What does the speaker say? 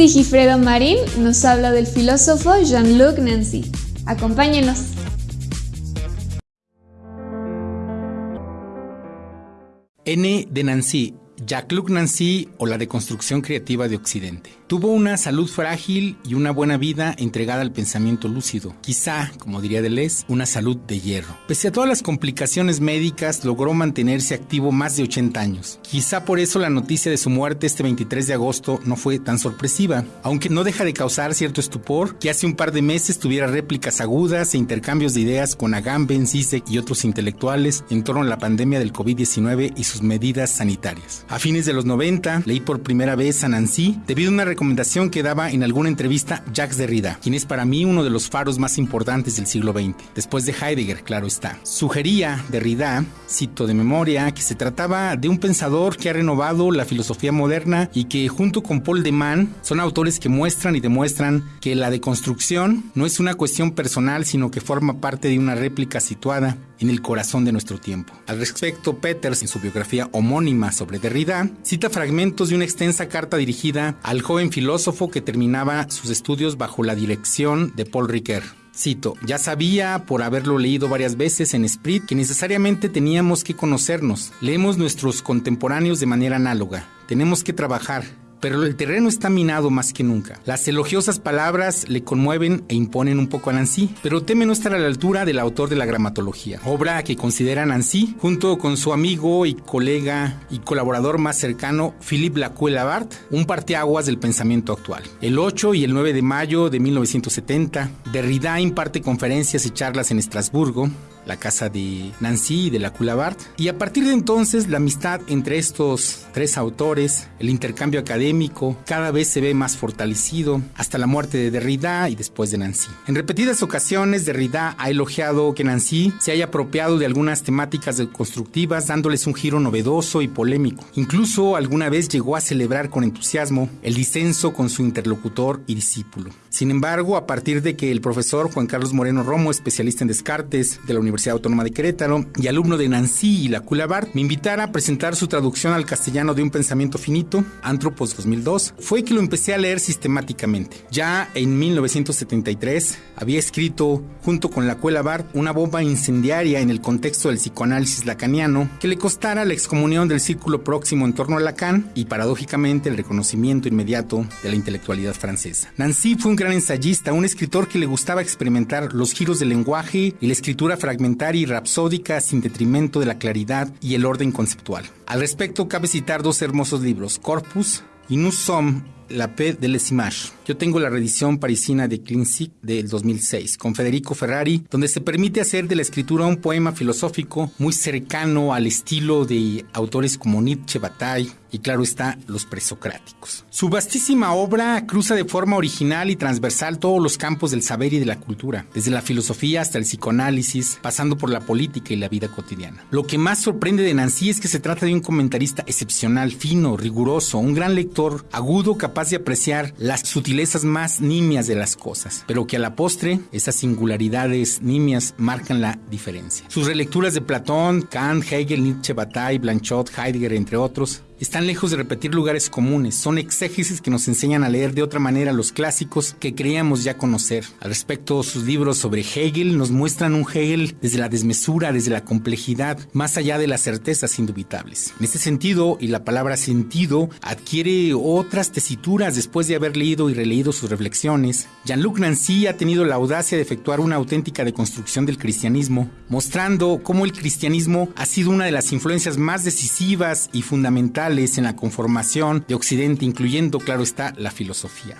Sigifredo Marín nos habla del filósofo Jean-Luc Nancy. Acompáñenos. N de Nancy, Jacques-Luc Nancy o la deconstrucción creativa de Occidente. Tuvo una salud frágil y una buena vida entregada al pensamiento lúcido. Quizá, como diría Deleuze, una salud de hierro. Pese a todas las complicaciones médicas, logró mantenerse activo más de 80 años. Quizá por eso la noticia de su muerte este 23 de agosto no fue tan sorpresiva, aunque no deja de causar cierto estupor que hace un par de meses tuviera réplicas agudas e intercambios de ideas con Agamben, Zizek y otros intelectuales en torno a la pandemia del COVID-19 y sus medidas sanitarias. Fines de los 90, leí por primera vez a Nancy debido a una recomendación que daba en alguna entrevista Jacques Derrida, quien es para mí uno de los faros más importantes del siglo XX, después de Heidegger, claro está. Sugería Derrida, cito de memoria, que se trataba de un pensador que ha renovado la filosofía moderna y que junto con Paul de Man son autores que muestran y demuestran que la deconstrucción no es una cuestión personal, sino que forma parte de una réplica situada en el corazón de nuestro tiempo. Al respecto, Peters, en su biografía homónima sobre Derrida, cita fragmentos de una extensa carta dirigida al joven filósofo que terminaba sus estudios bajo la dirección de Paul Ricoeur. Cito, ya sabía por haberlo leído varias veces en Sprit que necesariamente teníamos que conocernos. Leemos nuestros contemporáneos de manera análoga. Tenemos que trabajar, pero el terreno está minado más que nunca. Las elogiosas palabras le conmueven e imponen un poco a Nancy, pero teme no estar a la altura del autor de la gramatología, obra que considera Nancy, junto con su amigo y colega y colaborador más cercano, Philippe Lacoue-Labart, un parteaguas del pensamiento actual. El 8 y el 9 de mayo de 1970, Derrida imparte conferencias y charlas en Estrasburgo, la casa de Nancy y de la Coulabart. Y a partir de entonces, la amistad entre estos tres autores, el intercambio académico, cada vez se ve más fortalecido, hasta la muerte de Derrida y después de Nancy. En repetidas ocasiones, Derrida ha elogiado que Nancy se haya apropiado de algunas temáticas constructivas, dándoles un giro novedoso y polémico. Incluso alguna vez llegó a celebrar con entusiasmo el disenso con su interlocutor y discípulo. Sin embargo, a partir de que el profesor Juan Carlos Moreno Romo, especialista en Descartes de la Universidad Autónoma de Querétaro y alumno de Nancy y la Coulabart, me invitara a presentar su traducción al castellano de Un pensamiento finito, Antropos 2002, fue que lo empecé a leer sistemáticamente. Ya en 1973 había escrito, junto con la Coulabart, una bomba incendiaria en el contexto del psicoanálisis lacaniano que le costara la excomunión del círculo próximo en torno a Lacan y paradójicamente el reconocimiento inmediato de la intelectualidad francesa. Nancy fue un gran ensayista, un escritor que le gustaba experimentar los giros del lenguaje y la escritura fragmentaria y rapsódica sin detrimento de la claridad y el orden conceptual. Al respecto, cabe citar dos hermosos libros, Corpus y Nous sommes la P de Les Images. Yo tengo la reedición parisina de Clincy del 2006 con Federico Ferrari, donde se permite hacer de la escritura un poema filosófico muy cercano al estilo de autores como Nietzsche, Bataille y claro está, los presocráticos. Su vastísima obra cruza de forma original y transversal todos los campos del saber y de la cultura, desde la filosofía hasta el psicoanálisis, pasando por la política y la vida cotidiana. Lo que más sorprende de Nancy es que se trata de un comentarista excepcional, fino, riguroso, un gran lector, agudo, capaz de apreciar las sutilezas más nimias de las cosas, pero que a la postre esas singularidades nimias marcan la diferencia. Sus relecturas de Platón, Kant, Hegel, Nietzsche, Bataille, Blanchot, Heidegger, entre otros, están lejos de repetir lugares comunes, son exégesis que nos enseñan a leer de otra manera los clásicos que creíamos ya conocer. Al respecto, sus libros sobre Hegel nos muestran un Hegel desde la desmesura, desde la complejidad, más allá de las certezas indubitables. En este sentido, y la palabra sentido adquiere otras tesituras después de haber leído y releído sus reflexiones, Jean-Luc Nancy ha tenido la audacia de efectuar una auténtica deconstrucción del cristianismo, mostrando cómo el cristianismo ha sido una de las influencias más decisivas y fundamentales en la conformación de Occidente, incluyendo, claro está, la filosofía.